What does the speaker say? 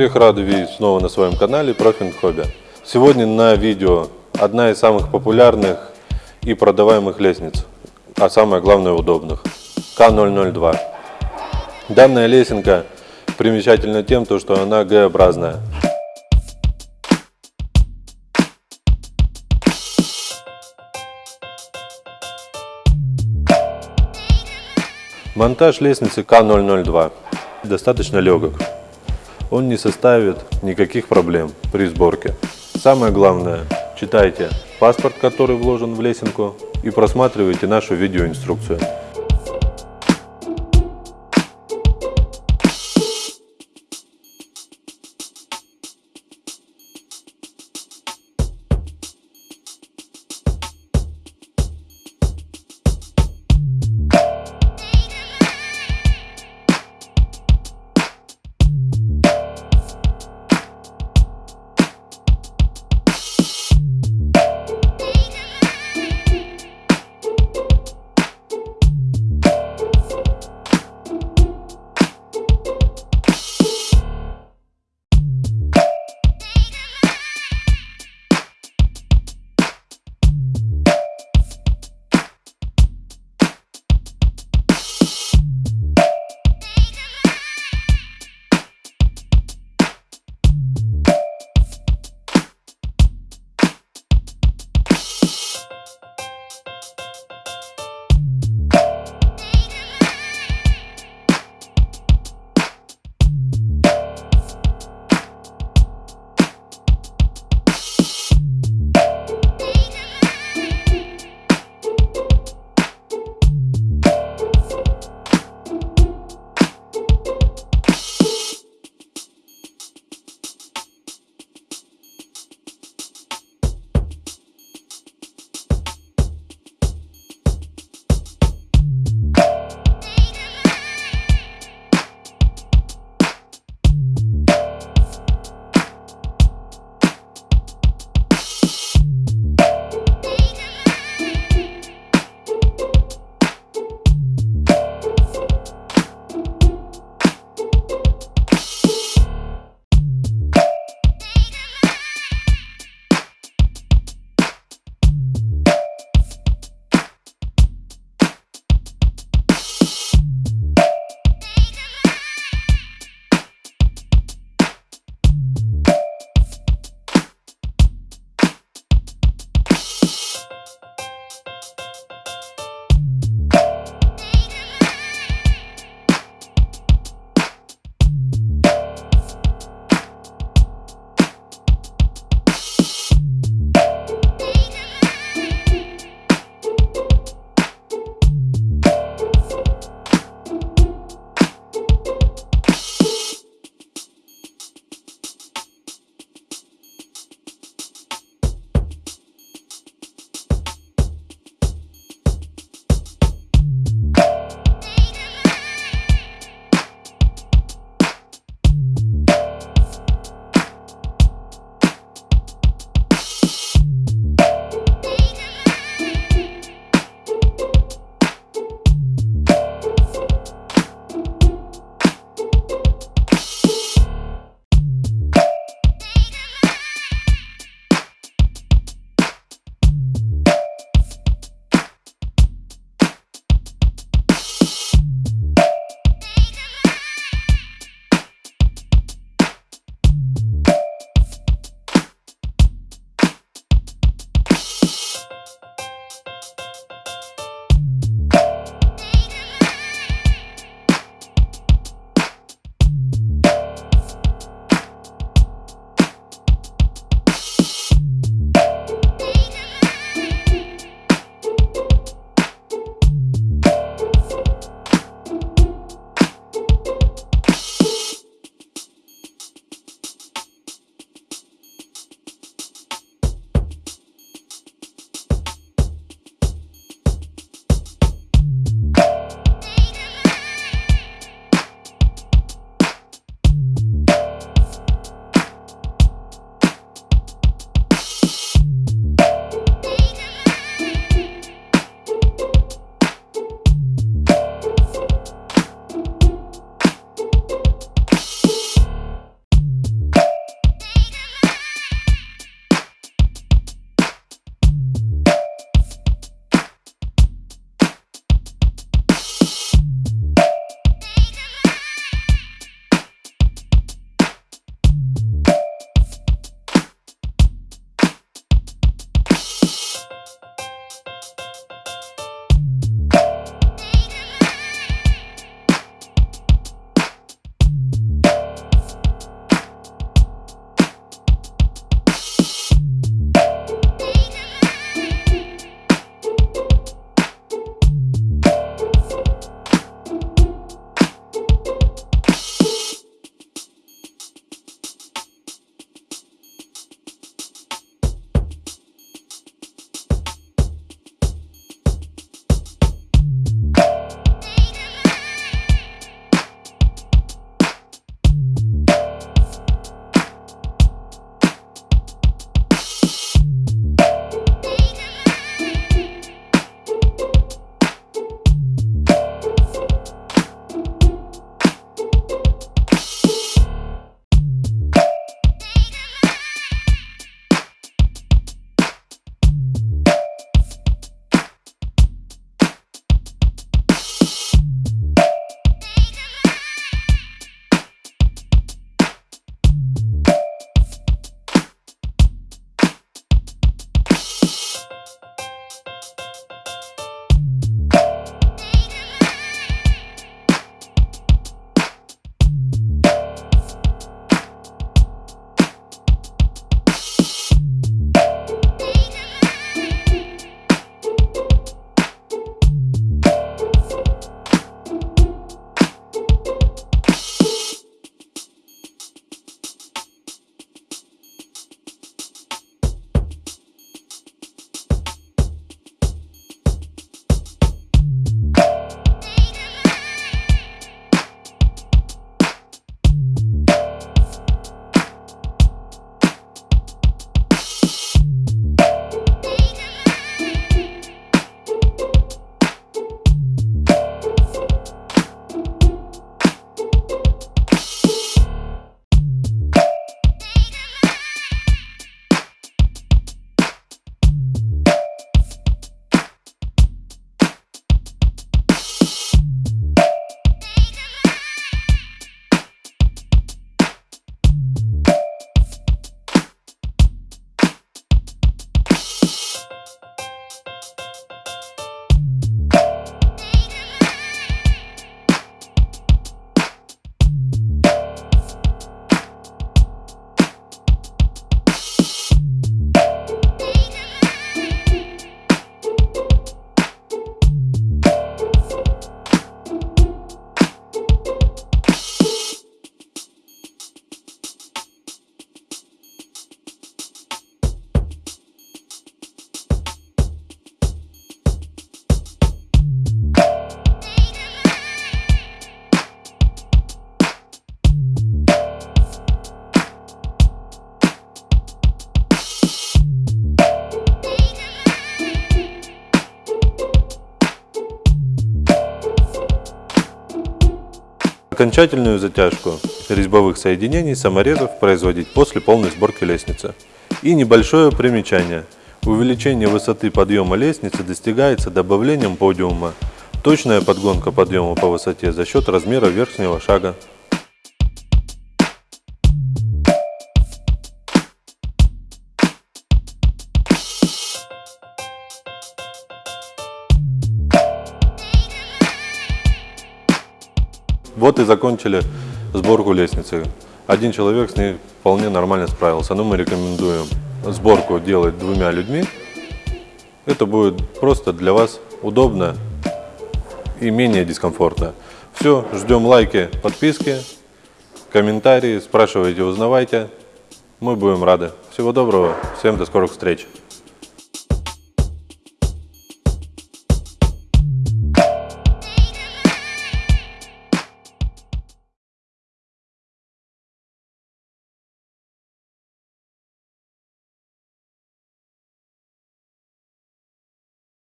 Всех рады видеть снова на своем канале Profit Hobby. Сегодня на видео одна из самых популярных и продаваемых лестниц, а самое главное удобных. К002. Данная лесенка примечательна тем, то, что она Г-образная. Монтаж лестницы К002 достаточно легок. Он не составит никаких проблем при сборке. Самое главное, читайте паспорт, который вложен в лесенку и просматривайте нашу видеоинструкцию. Окончательную затяжку резьбовых соединений саморезов производить после полной сборки лестницы. И небольшое примечание. Увеличение высоты подъема лестницы достигается добавлением подиума. Точная подгонка подъема по высоте за счет размера верхнего шага. Вот и закончили сборку лестницы. Один человек с ней вполне нормально справился, но мы рекомендуем сборку делать двумя людьми. Это будет просто для вас удобно и менее дискомфортно. Все, ждем лайки, подписки, комментарии, спрашивайте, узнавайте. Мы будем рады. Всего доброго, всем до скорых встреч.